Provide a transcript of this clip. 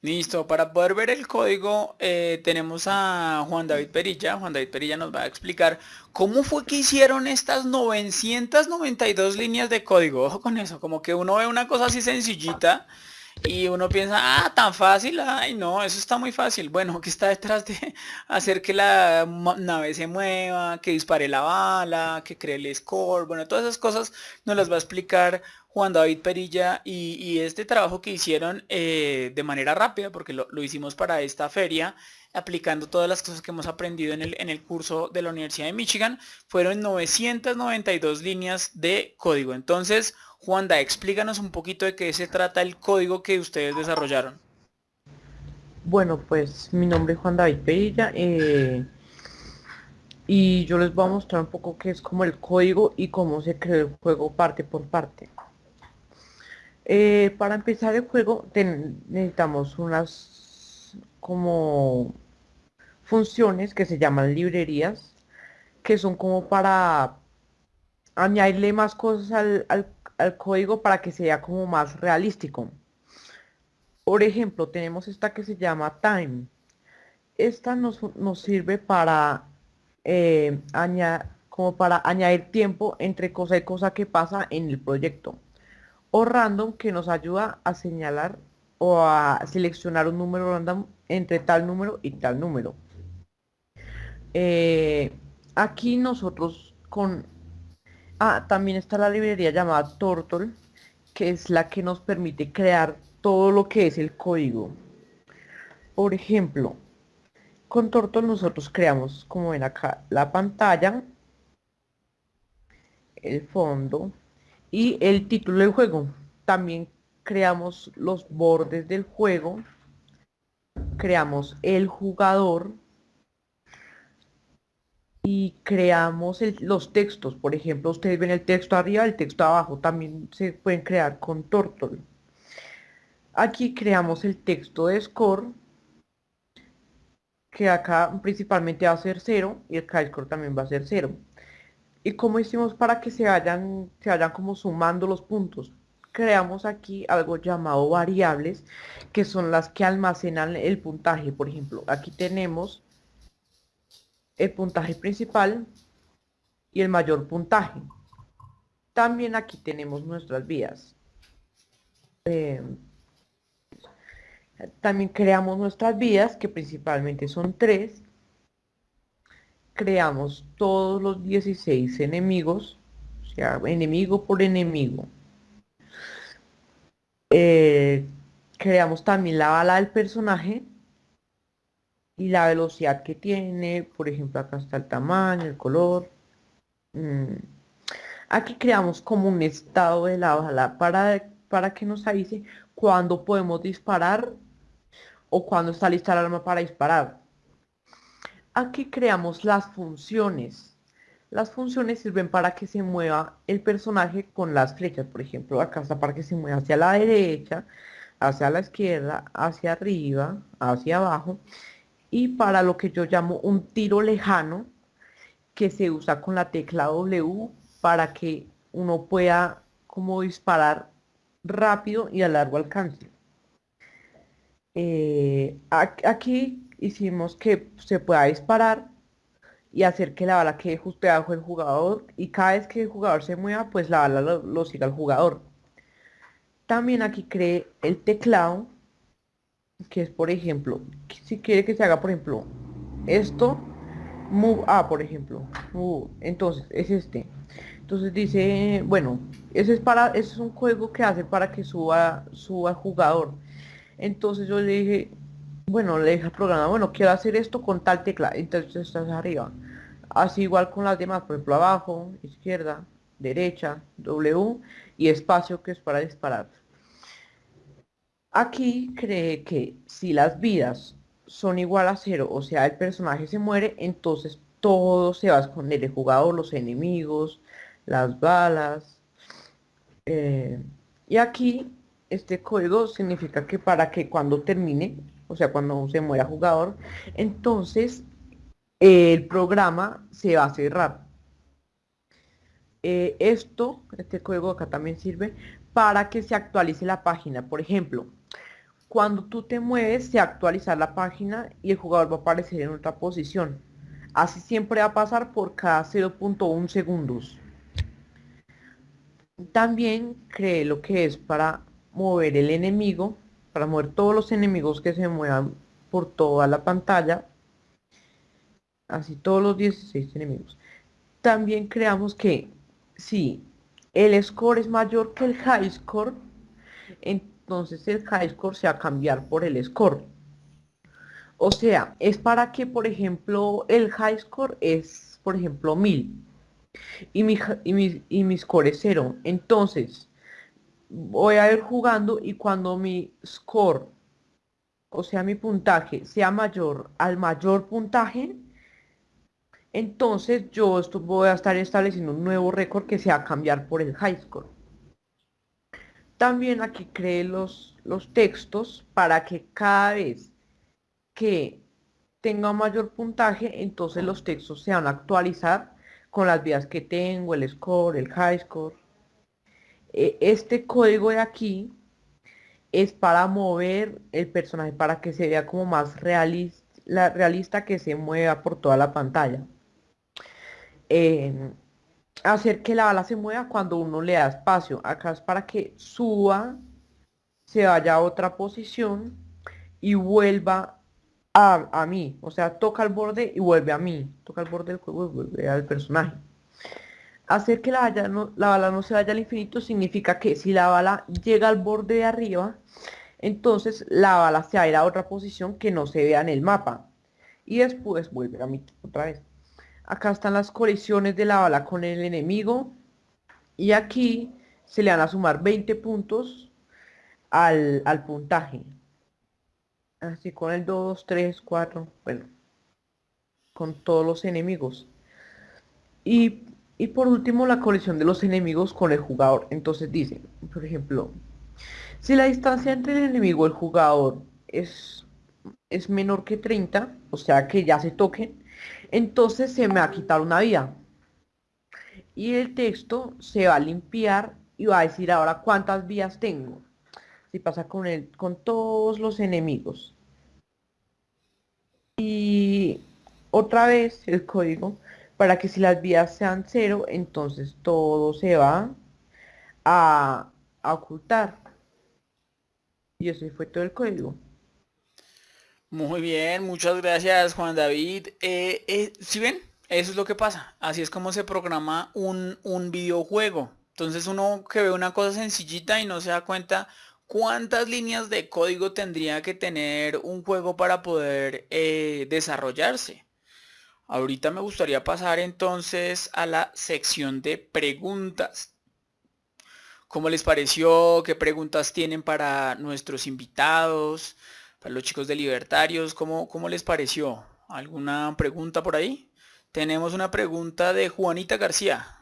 Listo, para poder ver el código eh, tenemos a Juan David Perilla. Juan David Perilla nos va a explicar cómo fue que hicieron estas 992 líneas de código. Ojo con eso, como que uno ve una cosa así sencillita y uno piensa, ah, tan fácil, ay no, eso está muy fácil. Bueno, ¿qué está detrás de hacer que la nave se mueva, que dispare la bala, que cree el score? Bueno, todas esas cosas nos las va a explicar Juan David Perilla y, este trabajo que hicieron eh, de manera rápida, porque lo, hicimos para esta feria, aplicando todas las cosas que hemos aprendido en el, en el curso de la Universidad de Michigan, fueron 992 líneas de código. Entonces, Juanda, explícanos un poquito de qué se trata el código que ustedes desarrollaron. Bueno, pues mi nombre es Juan David Perilla eh, y yo les voy a mostrar un poco qué es como el código y cómo se creó el juego parte por parte. Eh, para empezar el juego necesitamos unas como funciones que se llaman librerías, que son como para añadirle más cosas al, código para que sea como más realístico. Por ejemplo, tenemos esta que se llama time. Esta nos, sirve para, eh, como para añadir tiempo entre cosa y cosa que pasa en el proyecto o random que nos ayuda a señalar o a seleccionar un número random entre tal número y tal número. Eh, aquí nosotros con... Ah, también está la librería llamada Turtle, que es la que nos permite crear todo lo que es el código. Por ejemplo, con Turtle nosotros creamos, como ven acá, la pantalla, el fondo, y el título del juego. También creamos los bordes del juego, creamos el jugador y creamos los textos. Por ejemplo, ustedes ven el texto arriba, el texto abajo. También se pueden crear con Turtle. Aquí creamos el texto de score, que acá principalmente va a ser 0 y el score también va a ser 0. ¿Y cómo hicimos para que se vayan, se vayan como sumando los puntos? Creamos aquí algo llamado variables, que son las que almacenan el puntaje. Por ejemplo, aquí tenemos el puntaje principal y el mayor puntaje. También aquí tenemos nuestras vías. Eh, también creamos nuestras vías, que principalmente son tres creamos todos los 16 enemigos, o sea, enemigo por enemigo. Eh, creamos también la bala del personaje y la velocidad que tiene, por ejemplo acá está el tamaño, el color. Mm. Aquí creamos como un estado de la bala para, para que nos avise cuando podemos disparar o cuando está lista el arma para disparar aquí creamos las funciones. Las funciones sirven para que se mueva el personaje con las flechas. Por ejemplo, acá está para que se mueva hacia la derecha, hacia la izquierda, hacia arriba, hacia abajo. Y para lo que yo llamo un tiro lejano, que se usa con la tecla W para que uno pueda como disparar rápido y a largo alcance. Eh, aquí hicimos que se pueda disparar y hacer que la bala quede justo debajo del jugador y cada vez que el jugador se mueva pues la bala lo, siga el jugador. También aquí cree el teclado que es por ejemplo si quiere que se haga por ejemplo esto move a por ejemplo entonces es este. Entonces dice bueno ese es para ese es un juego que hace para que suba suba el jugador. Entonces yo le dije bueno, le deja programa, bueno, quiero hacer esto con tal tecla, entonces estás arriba. Así igual con las demás, por ejemplo, abajo, izquierda, derecha, W y espacio que es para disparar. Aquí cree que si las vidas son igual a cero, o sea, el personaje se muere, entonces todo se va a esconder, el jugador, los enemigos, las balas. Eh, y aquí este código significa que para que cuando termine o sea, cuando se muera jugador, entonces el programa se va a cerrar. eh, esto, este código acá también sirve para que se actualice la página. Por ejemplo, cuando tú te mueves, se actualiza la página y el jugador va a aparecer en otra posición. Así siempre va a pasar por cada 0.1 segundos. También cree lo que es para mover el enemigo, para mover todos los enemigos que se muevan por toda la pantalla. Así todos los 16 enemigos. También creamos que si el score es mayor que el high score, entonces el high score se va a cambiar por el score. O sea, es para que, por ejemplo, el high score es, por ejemplo, 1000 y mi, y mi, score es 0. Entonces, voy a ir jugando y cuando mi score, o sea, mi puntaje, sea mayor al mayor puntaje, entonces yo esto voy a estar estableciendo un nuevo récord que se va a cambiar por el high score. También aquí creé los, los textos para que cada vez que tenga mayor puntaje, entonces los textos se van a actualizar con las vías que tengo, el score, el high score. E, este código de aquí es para mover el personaje, para que se vea como más realista, la, realista que se mueva por toda la pantalla. hacer que la bala se mueva cuando uno le da espacio. Acá es para que suba, se vaya a otra posición y vuelva a, mí. O sea, toca el borde y vuelve a mí. Toca el borde del juego al personaje. Hacer que la, bala no, la bala no se vaya al infinito significa que si la bala llega al borde de arriba, entonces la bala se va a ir a otra posición que no se vea en el mapa. Y después vuelve a mí otra vez. Acá están las colisiones de la bala con el enemigo. Y aquí se le van a sumar 20 puntos al, al puntaje. Así con el 2, 3, 4, bueno, con todos los enemigos. Y, por último la colisión de los enemigos con el jugador. Entonces dice, por ejemplo, si la distancia entre el enemigo y el jugador es, es menor que 30, o sea que ya se toquen, entonces se me va a quitar una vida. Y el texto se va a limpiar y va a decir ahora cuántas vías tengo si pasa con, el, con todos los enemigos. Y otra vez el código para que si las vías sean cero, entonces todo se va a, ocultar. Y eso fue todo el código. Muy bien, muchas gracias Juan David. Eh, eh, si ven, eso es lo que pasa. Así es como se programa un, un videojuego. Entonces uno que ve una cosa sencillita y no se da cuenta ¿Cuántas líneas de código tendría que tener un juego para poder eh, desarrollarse? Ahorita me gustaría pasar entonces a la sección de preguntas. ¿Cómo les pareció? ¿Qué preguntas tienen para nuestros invitados? Para los chicos de Libertarios, ¿cómo, cómo les pareció? ¿Alguna pregunta por ahí? Tenemos una pregunta de Juanita García.